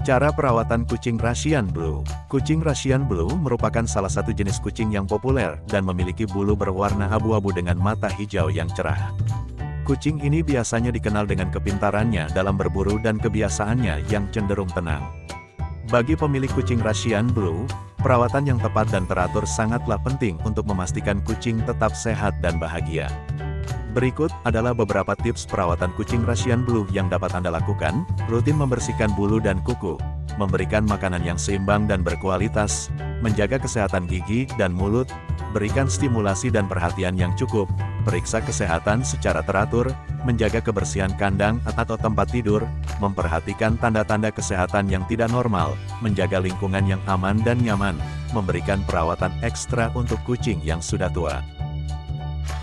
Cara perawatan kucing Russian Blue Kucing Russian Blue merupakan salah satu jenis kucing yang populer dan memiliki bulu berwarna abu-abu dengan mata hijau yang cerah. Kucing ini biasanya dikenal dengan kepintarannya dalam berburu dan kebiasaannya yang cenderung tenang. Bagi pemilik kucing Russian Blue, perawatan yang tepat dan teratur sangatlah penting untuk memastikan kucing tetap sehat dan bahagia. Berikut adalah beberapa tips perawatan kucing Russian Blue yang dapat Anda lakukan, rutin membersihkan bulu dan kuku, memberikan makanan yang seimbang dan berkualitas, menjaga kesehatan gigi dan mulut, berikan stimulasi dan perhatian yang cukup, periksa kesehatan secara teratur, menjaga kebersihan kandang atau tempat tidur, memperhatikan tanda-tanda kesehatan yang tidak normal, menjaga lingkungan yang aman dan nyaman, memberikan perawatan ekstra untuk kucing yang sudah tua.